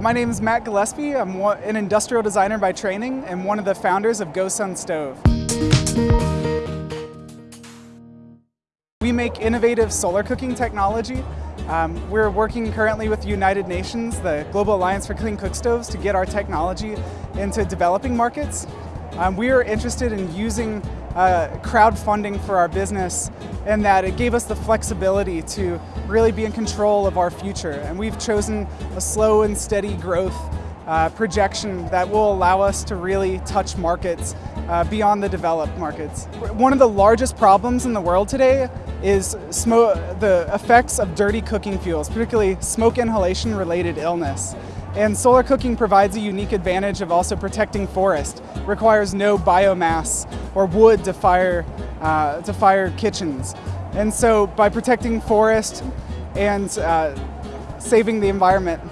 My name is Matt Gillespie. I'm an industrial designer by training and one of the founders of GoSun Stove. We make innovative solar cooking technology. Um, we're working currently with the United Nations, the Global Alliance for Clean Cook Stoves, to get our technology into developing markets. Um, we are interested in using uh, crowdfunding for our business and that it gave us the flexibility to really be in control of our future. And we've chosen a slow and steady growth uh, projection that will allow us to really touch markets uh, beyond the developed markets. One of the largest problems in the world today is the effects of dirty cooking fuels, particularly smoke inhalation related illness. And solar cooking provides a unique advantage of also protecting forest. It requires no biomass or wood to fire, uh, to fire kitchens. And so by protecting forest and uh, saving the environment,